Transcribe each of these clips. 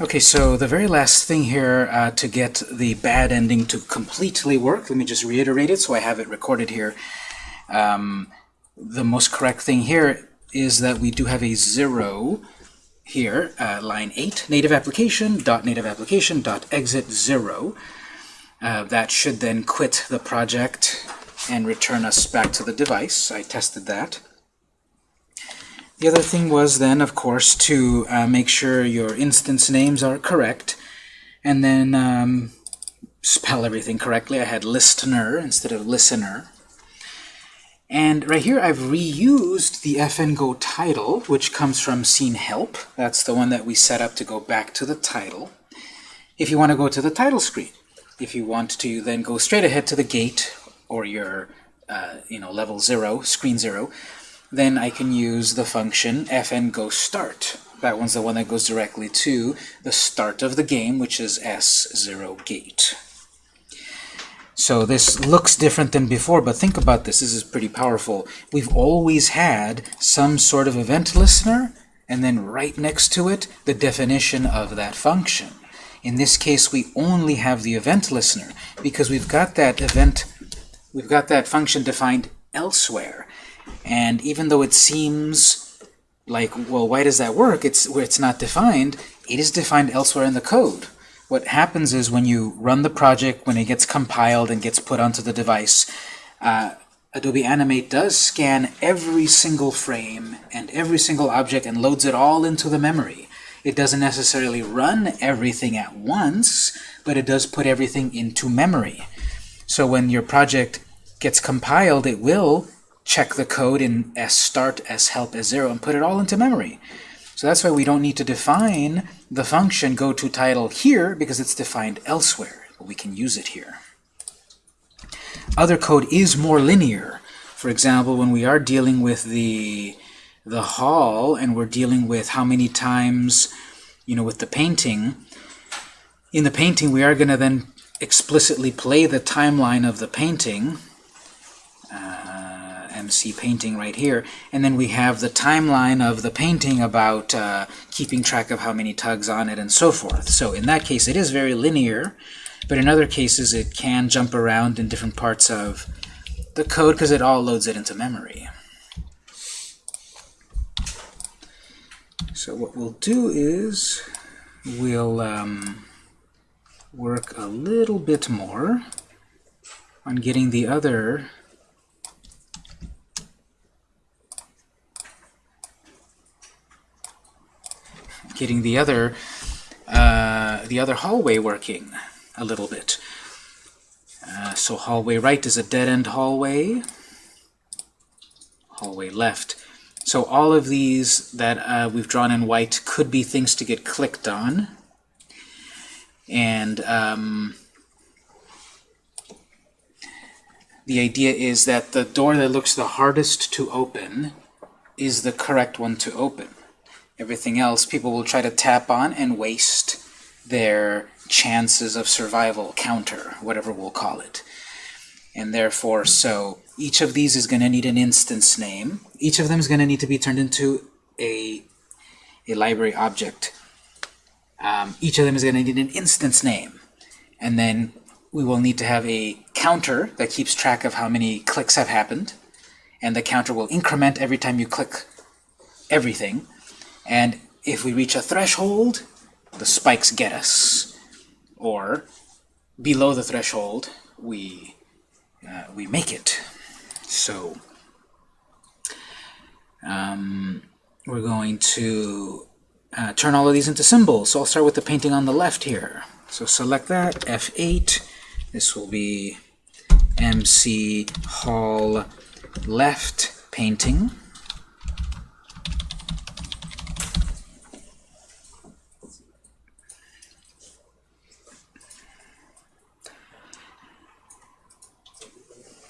Okay, so the very last thing here uh, to get the bad ending to completely work, let me just reiterate it so I have it recorded here. Um, the most correct thing here is that we do have a zero here, uh, line 8, native application dot native application dot exit 0. Uh, that should then quit the project and return us back to the device. I tested that. The other thing was then, of course, to uh, make sure your instance names are correct, and then um, spell everything correctly. I had listener instead of listener. And right here, I've reused the fngo title, which comes from scene help. That's the one that we set up to go back to the title. If you want to go to the title screen, if you want to then go straight ahead to the gate or your uh, you know level zero, screen zero, then I can use the function fn go start. That one's the one that goes directly to the start of the game, which is s0 gate. So this looks different than before, but think about this. This is pretty powerful. We've always had some sort of event listener, and then right next to it, the definition of that function. In this case, we only have the event listener because we've got that event, we've got that function defined elsewhere. And even though it seems like, well, why does that work? It's where it's not defined. It is defined elsewhere in the code. What happens is when you run the project, when it gets compiled and gets put onto the device, uh, Adobe Animate does scan every single frame and every single object and loads it all into the memory. It doesn't necessarily run everything at once, but it does put everything into memory. So when your project gets compiled, it will check the code in s shelp, s0, and put it all into memory. So that's why we don't need to define the function go to title here because it's defined elsewhere, but we can use it here. Other code is more linear. For example, when we are dealing with the the hall and we're dealing with how many times, you know, with the painting, in the painting we are going to then explicitly play the timeline of the painting uh, MC painting right here. And then we have the timeline of the painting about uh, keeping track of how many tugs on it and so forth. So in that case, it is very linear, but in other cases, it can jump around in different parts of the code because it all loads it into memory. So what we'll do is we'll um, work a little bit more on getting the other getting the other uh, the other hallway working a little bit. Uh, so hallway right is a dead-end hallway. Hallway left. So all of these that uh, we've drawn in white could be things to get clicked on. And um, the idea is that the door that looks the hardest to open is the correct one to open. Everything else people will try to tap on and waste their chances of survival counter, whatever we'll call it. And therefore, so each of these is going to need an instance name. Each of them is going to need to be turned into a, a library object. Um, each of them is going to need an instance name. And then we will need to have a counter that keeps track of how many clicks have happened. And the counter will increment every time you click everything. And if we reach a threshold, the spikes get us. Or below the threshold, we, uh, we make it. So um, we're going to uh, turn all of these into symbols. So I'll start with the painting on the left here. So select that, F8. This will be MC Hall left painting.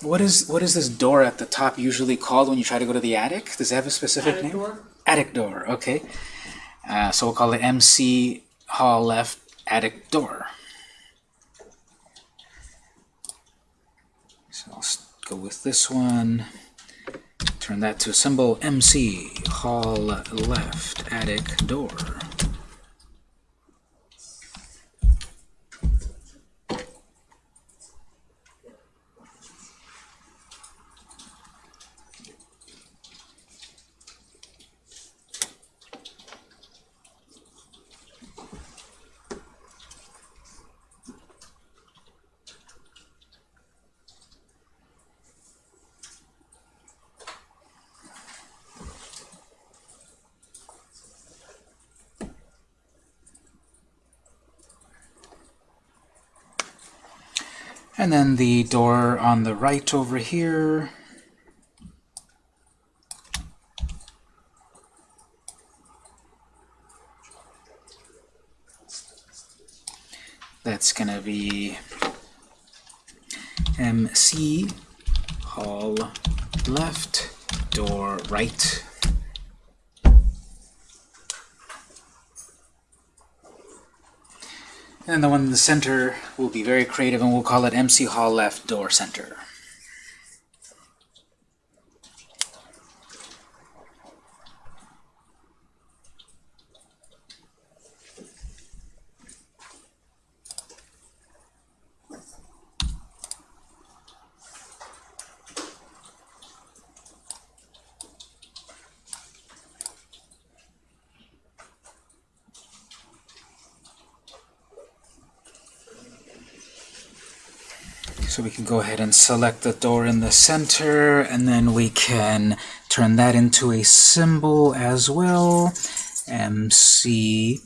What is what is this door at the top usually called when you try to go to the attic? Does it have a specific attic name? Door? Attic door. Okay. Uh, so we'll call it MC Hall left attic door. So I'll go with this one. Turn that to a symbol MC Hall left attic door. And then the door on the right over here. That's going to be MC hall left, door right. And the one in the center will be very creative and we'll call it MC Hall left door center. So we can go ahead and select the door in the center, and then we can turn that into a symbol as well. MC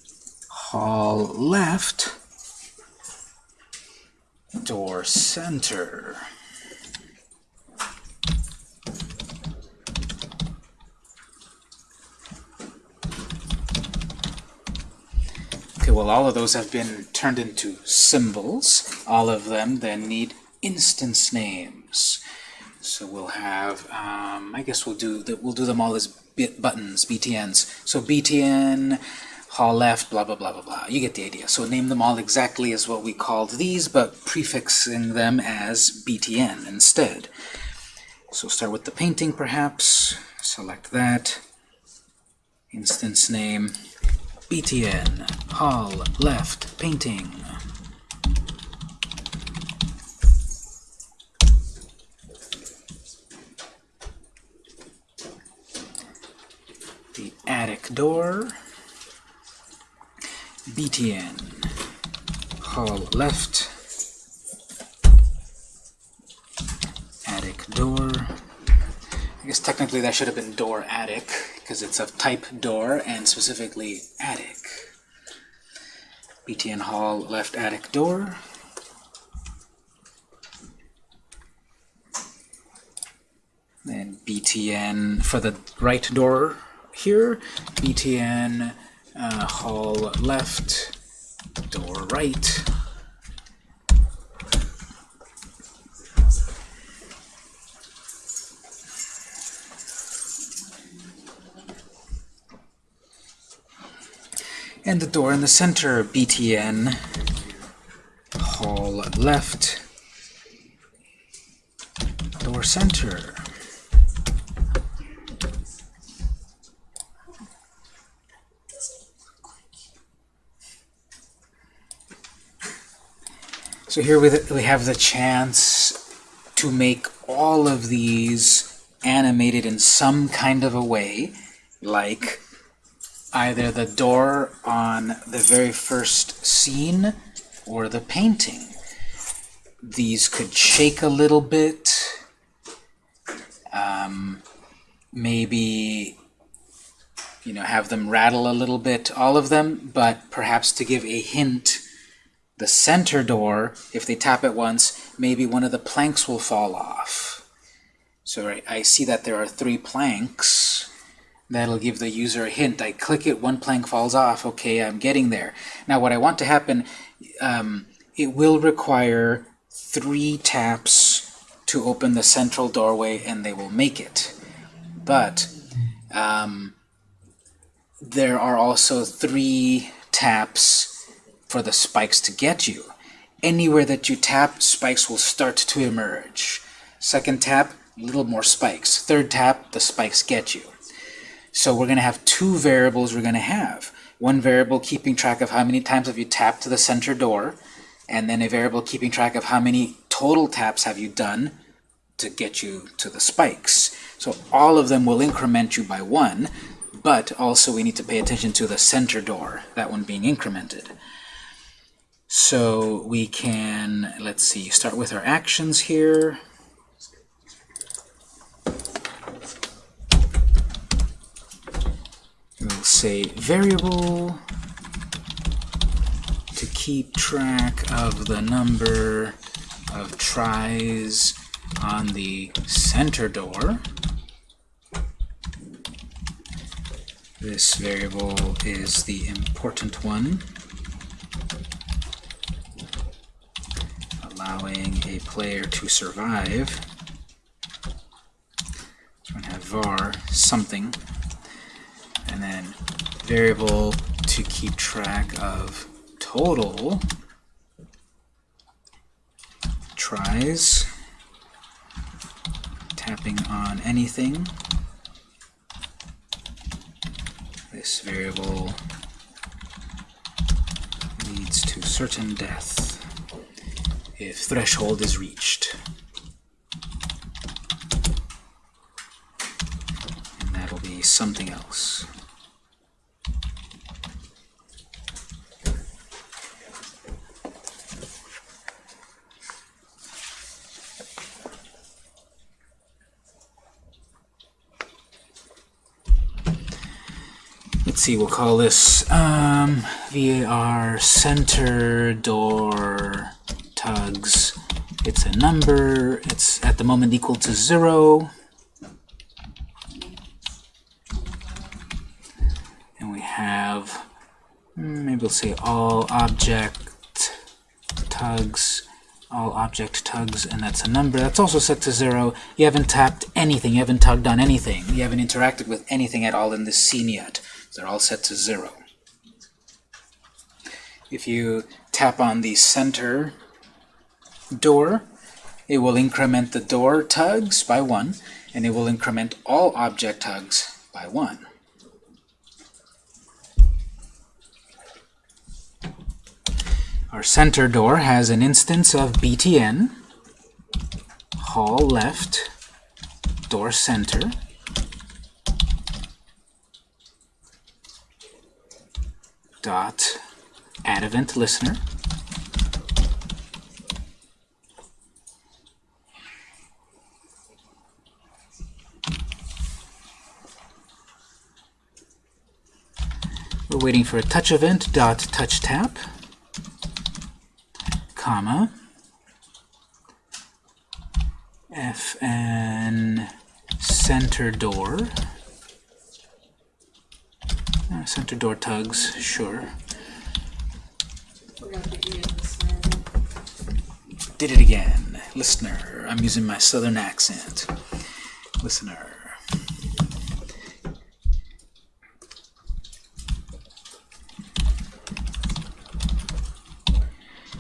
Hall left, door center. Okay, well all of those have been turned into symbols. All of them then need instance names. So we'll have, um, I guess we'll do the, we'll do them all as bit buttons, BTNs. So BTN, hall left, blah, blah, blah, blah, blah. You get the idea. So name them all exactly as what we called these, but prefixing them as BTN instead. So start with the painting, perhaps. Select that. Instance name, BTN, hall left, painting. the attic door, BTN, hall left, attic door. I guess technically that should have been door attic, because it's of type door and specifically attic. BTN hall left attic door. Then BTN for the right door here, BTN uh, hall left, door right. And the door in the center, BTN hall left, door center. So here we, we have the chance to make all of these animated in some kind of a way, like either the door on the very first scene or the painting. These could shake a little bit, um, maybe you know, have them rattle a little bit, all of them, but perhaps to give a hint the center door, if they tap it once, maybe one of the planks will fall off. So I, I see that there are three planks. That'll give the user a hint. I click it, one plank falls off. Okay, I'm getting there. Now what I want to happen, um, it will require three taps to open the central doorway and they will make it. But um, there are also three taps for the spikes to get you. Anywhere that you tap, spikes will start to emerge. Second tap, a little more spikes. Third tap, the spikes get you. So we're going to have two variables we're going to have. One variable keeping track of how many times have you tapped to the center door, and then a variable keeping track of how many total taps have you done to get you to the spikes. So all of them will increment you by one, but also we need to pay attention to the center door, that one being incremented. So we can, let's see, start with our actions here. We'll say variable to keep track of the number of tries on the center door. This variable is the important one, allowing a player to survive. So we're going to have var something, and then variable to keep track of total tries, tapping on anything. This variable leads to certain death if threshold is reached. And that'll be something else. let's see, we'll call this um, VAR center door tugs. It's a number. It's at the moment equal to zero. And we have, hmm, maybe we'll say all object tugs, all object tugs, and that's a number. That's also set to zero. You haven't tapped anything. You haven't tugged on anything. You haven't interacted with anything at all in this scene yet. They're all set to zero. If you tap on the center door, it will increment the door tugs by one, and it will increment all object tugs by one. Our center door has an instance of btn, hall left, door center, dot add event listener. Waiting for a touch event dot touch tap, comma, fn center door uh, center door tugs, sure. Did it again. Listener. I'm using my southern accent. Listener.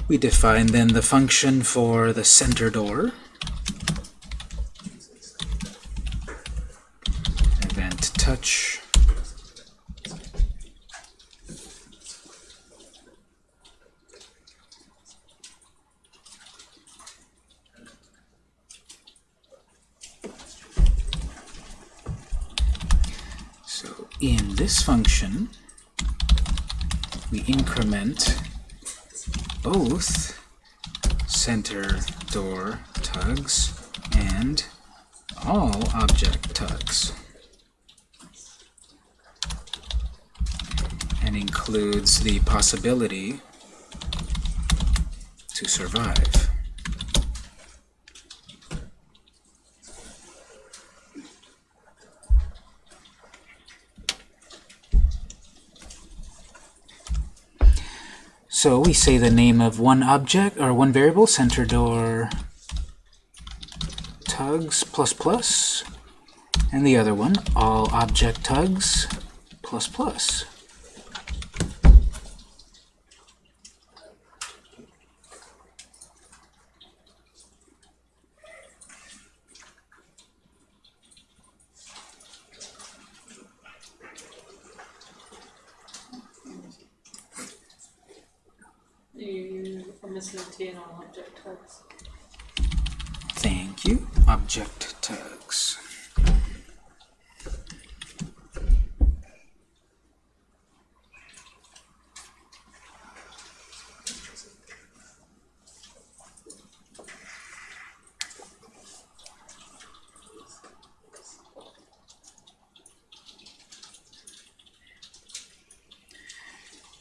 We define then the function for the center door. Event touch So in this function, we increment both center door tugs and all object tugs. And includes the possibility to survive. So we say the name of one object or one variable, center door tugs plus plus, and the other one, all object tugs plus plus. missing on object tags. Thank you. Object tags.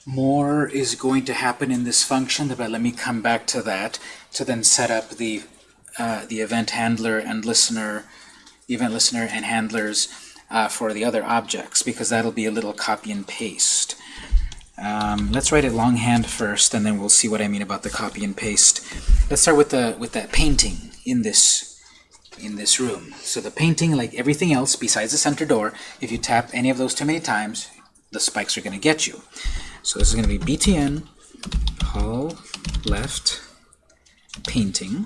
More is going to happen in this function, but let me come back to that. to then set up the uh, the event handler and listener, event listener and handlers uh, for the other objects, because that'll be a little copy and paste. Um, let's write it longhand first, and then we'll see what I mean about the copy and paste. Let's start with the with that painting in this in this room. So the painting, like everything else besides the center door, if you tap any of those too many times, the spikes are going to get you. So this is going to be btn hall left painting.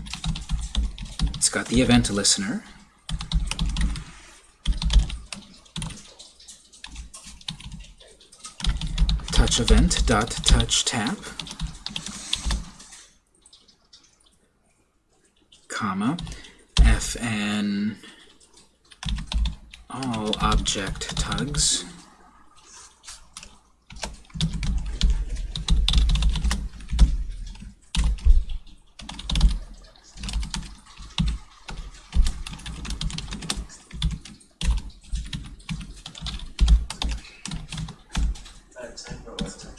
It's got the event listener. touch event dot touch tap comma fn all object tugs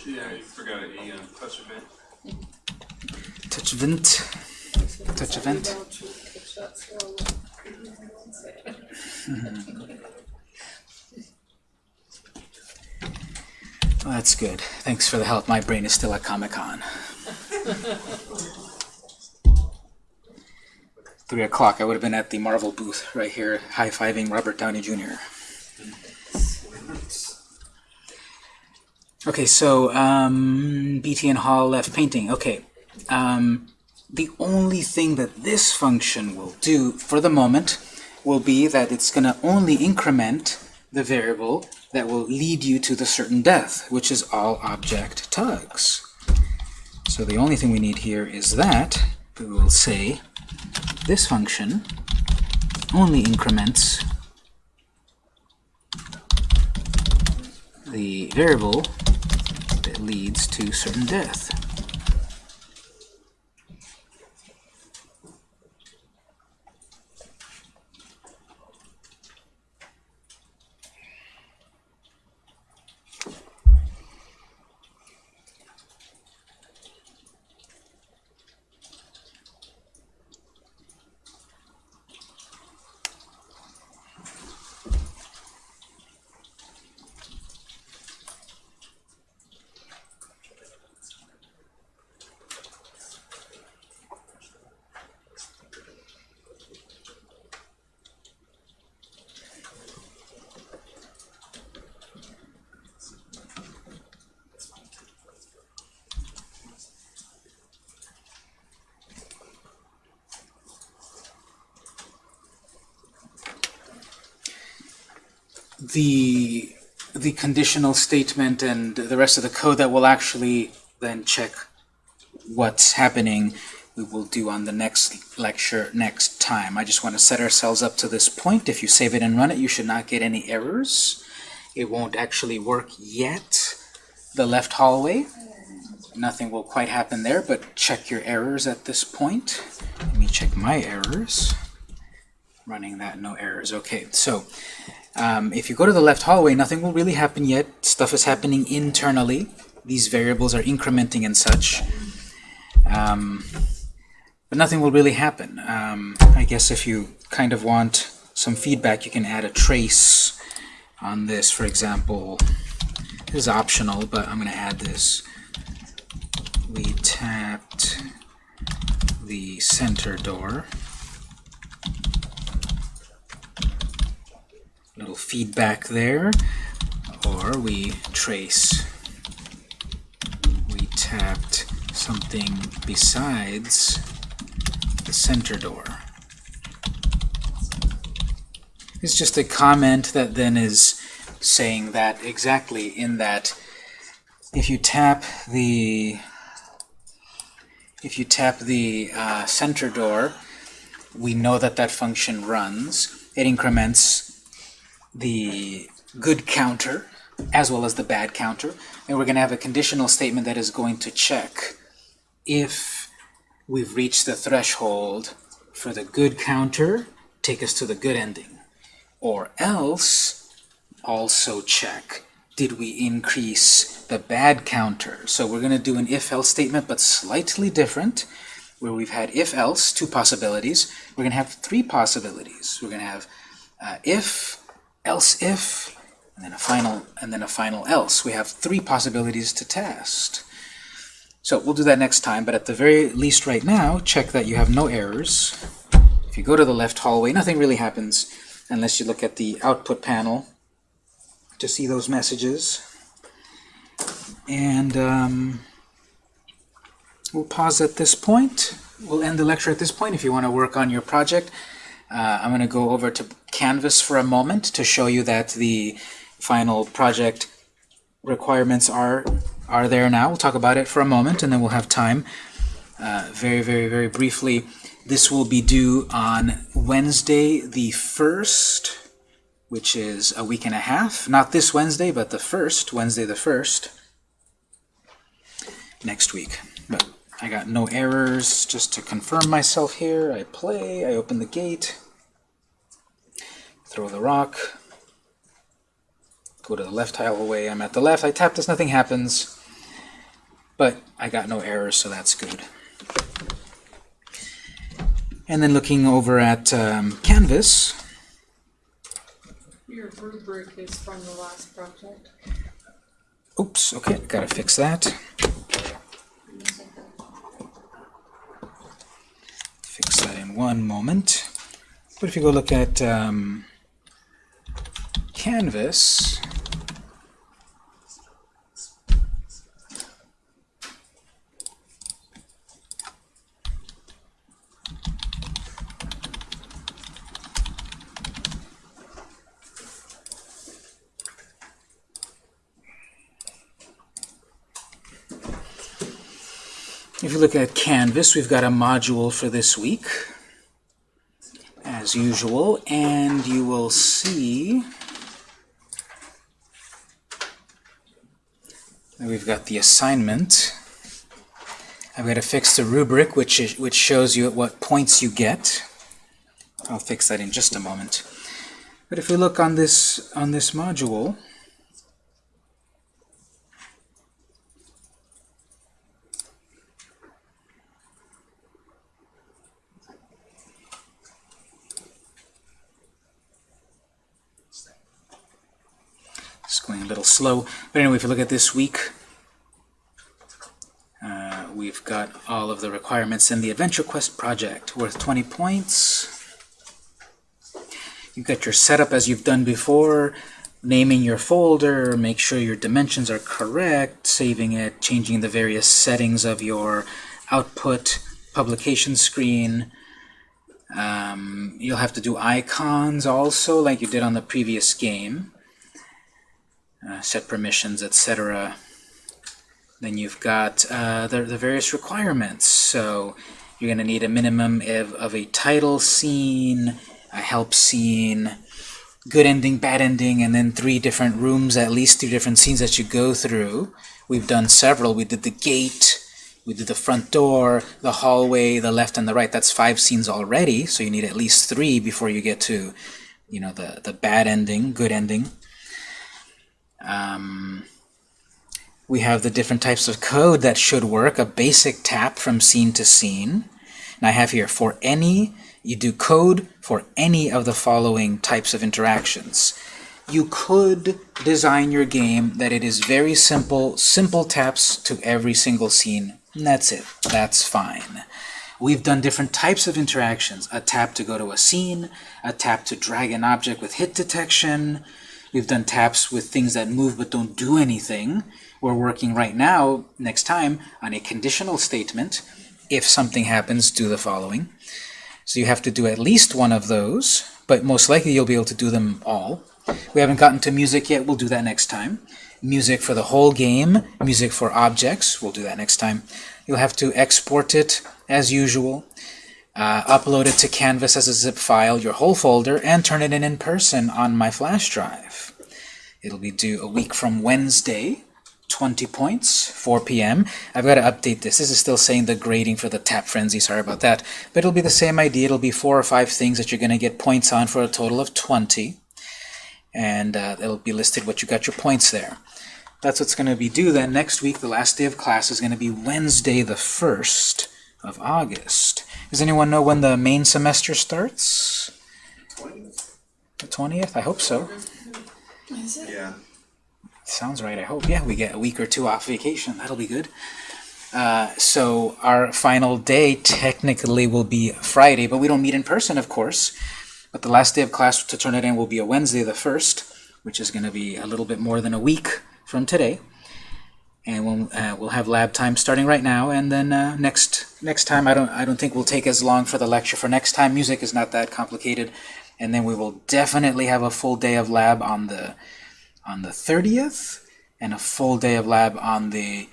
Yeah, you forgot an E on touch event. touch event touch event Well, that's good. Thanks for the help. My brain is still at Comic-Con. Three o'clock. I would have been at the Marvel booth right here, high-fiving Robert Downey Jr. Okay, so um, and Hall left painting. Okay, um, the only thing that this function will do for the moment will be that it's going to only increment the variable that will lead you to the certain death, which is all object tugs. So the only thing we need here is that we will say this function only increments the variable that leads to certain death. The the conditional statement and the rest of the code that will actually then check what's happening we will do on the next lecture next time. I just want to set ourselves up to this point. If you save it and run it, you should not get any errors. It won't actually work yet. The left hallway, nothing will quite happen there, but check your errors at this point. Let me check my errors. Running that, no errors. Okay, so um, if you go to the left hallway, nothing will really happen yet. Stuff is happening internally. These variables are incrementing and such. Um, but nothing will really happen. Um, I guess if you kind of want some feedback, you can add a trace on this. For example, this is optional, but I'm going to add this. We tapped the center door. Little feedback there. Or we trace. We tapped something besides the center door. It's just a comment that then is saying that exactly in that if you tap the if you tap the uh, center door, we know that that function runs. It increments the good counter as well as the bad counter. And we're going to have a conditional statement that is going to check if we've reached the threshold for the good counter, take us to the good ending. Or else, also check, did we increase the bad counter? So we're going to do an if-else statement, but slightly different. where we've had if-else, two possibilities, we're going to have three possibilities. We're going to have uh, if, else if, and then a final, and then a final else. We have three possibilities to test. So we'll do that next time, but at the very least right now, check that you have no errors. If you go to the left hallway, nothing really happens unless you look at the output panel to see those messages. And um, we'll pause at this point. We'll end the lecture at this point if you want to work on your project. Uh, I'm going to go over to Canvas for a moment to show you that the final project requirements are are there now. We'll talk about it for a moment and then we'll have time. Uh, very, very, very briefly, this will be due on Wednesday the 1st, which is a week and a half. Not this Wednesday, but the 1st, Wednesday the 1st, next week. But I got no errors. Just to confirm myself here, I play, I open the gate, throw the rock, go to the left tile away. I'm at the left. I tap this, nothing happens. But I got no errors, so that's good. And then looking over at um, Canvas, Your rubric is from the last project. oops, okay, gotta fix that. Fix that in one moment. But if you go look at um, Canvas, If you look at Canvas, we've got a module for this week, as usual, and you will see that we've got the assignment. I've got to fix the rubric, which, is, which shows you at what points you get. I'll fix that in just a moment. But if we look on this, on this module, It's going a little slow. But anyway, if you look at this week, uh, we've got all of the requirements in the Adventure Quest project, worth 20 points. You've got your setup as you've done before, naming your folder, make sure your dimensions are correct, saving it, changing the various settings of your output publication screen. Um, you'll have to do icons also, like you did on the previous game uh, set permissions, etc. Then you've got uh, the, the various requirements. So you're going to need a minimum of, of a title scene, a help scene, good ending, bad ending, and then three different rooms, at least three different scenes that you go through. We've done several. We did the gate, we did the front door, the hallway, the left and the right. That's five scenes already, so you need at least three before you get to, you know, the, the bad ending, good ending. Um, we have the different types of code that should work, a basic tap from scene to scene. And I have here, for any, you do code for any of the following types of interactions. You could design your game that it is very simple, simple taps to every single scene, and that's it. That's fine. We've done different types of interactions. A tap to go to a scene, a tap to drag an object with hit detection, We've done taps with things that move but don't do anything. We're working right now, next time, on a conditional statement. If something happens, do the following. So you have to do at least one of those, but most likely you'll be able to do them all. We haven't gotten to music yet. We'll do that next time. Music for the whole game, music for objects. We'll do that next time. You'll have to export it as usual. Uh, upload it to Canvas as a zip file, your whole folder, and turn it in in person on my flash drive. It'll be due a week from Wednesday, 20 points, 4 p.m. I've got to update this. This is still saying the grading for the Tap Frenzy, sorry about that. But it'll be the same idea. It'll be four or five things that you're going to get points on for a total of 20. And uh, it'll be listed what you got your points there. That's what's going to be due then. Next week, the last day of class is going to be Wednesday the 1st, of August. Does anyone know when the main semester starts? The 20th? I hope so. Yeah. Sounds right, I hope. Yeah, we get a week or two off vacation. That'll be good. Uh, so our final day technically will be Friday, but we don't meet in person, of course. But the last day of class to turn it in will be a Wednesday the 1st, which is going to be a little bit more than a week from today. And we'll, uh, we'll have lab time starting right now, and then uh, next next time I don't I don't think we'll take as long for the lecture. For next time, music is not that complicated, and then we will definitely have a full day of lab on the on the 30th and a full day of lab on the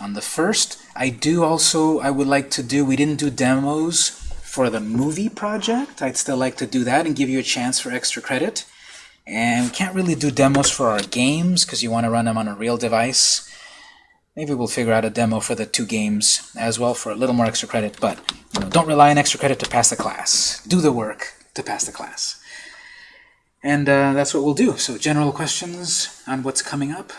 on the first. I do also I would like to do we didn't do demos for the movie project. I'd still like to do that and give you a chance for extra credit. And we can't really do demos for our games because you want to run them on a real device. Maybe we'll figure out a demo for the two games as well for a little more extra credit, but you know, don't rely on extra credit to pass the class. Do the work to pass the class. And uh, that's what we'll do. So general questions on what's coming up?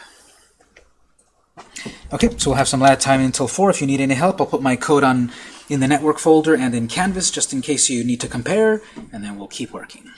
Okay, so we'll have some lab time until 4. If you need any help, I'll put my code on in the network folder and in Canvas just in case you need to compare, and then we'll keep working.